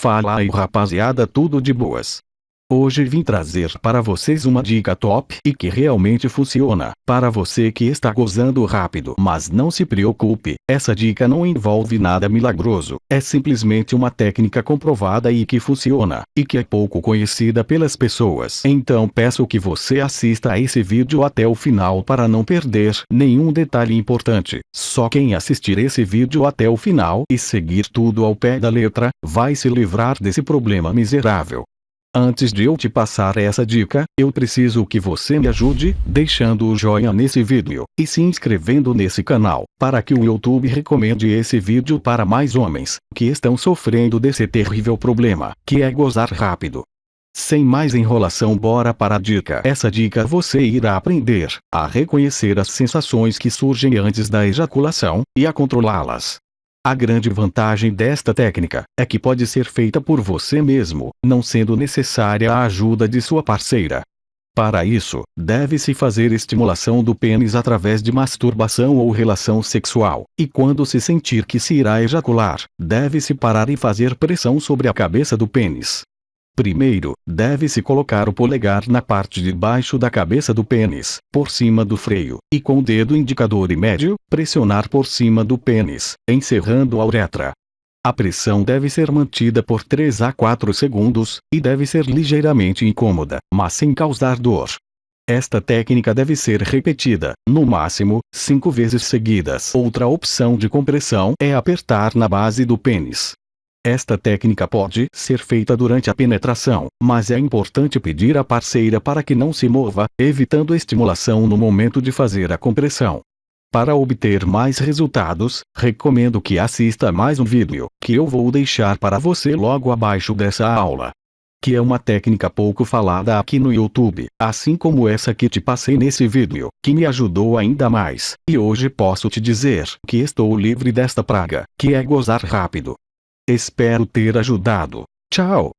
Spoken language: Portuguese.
Fala aí rapaziada tudo de boas. Hoje vim trazer para vocês uma dica top e que realmente funciona. Para você que está gozando rápido. Mas não se preocupe, essa dica não envolve nada milagroso. É simplesmente uma técnica comprovada e que funciona, e que é pouco conhecida pelas pessoas. Então peço que você assista a esse vídeo até o final para não perder nenhum detalhe importante. Só quem assistir esse vídeo até o final e seguir tudo ao pé da letra, vai se livrar desse problema miserável. Antes de eu te passar essa dica, eu preciso que você me ajude, deixando o joinha nesse vídeo, e se inscrevendo nesse canal, para que o YouTube recomende esse vídeo para mais homens, que estão sofrendo desse terrível problema, que é gozar rápido. Sem mais enrolação bora para a dica. Essa dica você irá aprender a reconhecer as sensações que surgem antes da ejaculação, e a controlá-las. A grande vantagem desta técnica é que pode ser feita por você mesmo, não sendo necessária a ajuda de sua parceira. Para isso, deve-se fazer estimulação do pênis através de masturbação ou relação sexual, e quando se sentir que se irá ejacular, deve-se parar e fazer pressão sobre a cabeça do pênis. Primeiro, deve-se colocar o polegar na parte de baixo da cabeça do pênis, por cima do freio, e com o dedo indicador e médio, pressionar por cima do pênis, encerrando a uretra. A pressão deve ser mantida por 3 a 4 segundos, e deve ser ligeiramente incômoda, mas sem causar dor. Esta técnica deve ser repetida, no máximo, 5 vezes seguidas. Outra opção de compressão é apertar na base do pênis. Esta técnica pode ser feita durante a penetração, mas é importante pedir à parceira para que não se mova, evitando estimulação no momento de fazer a compressão. Para obter mais resultados, recomendo que assista mais um vídeo, que eu vou deixar para você logo abaixo dessa aula. Que é uma técnica pouco falada aqui no YouTube, assim como essa que te passei nesse vídeo, que me ajudou ainda mais. E hoje posso te dizer que estou livre desta praga, que é gozar rápido. Espero ter ajudado. Tchau.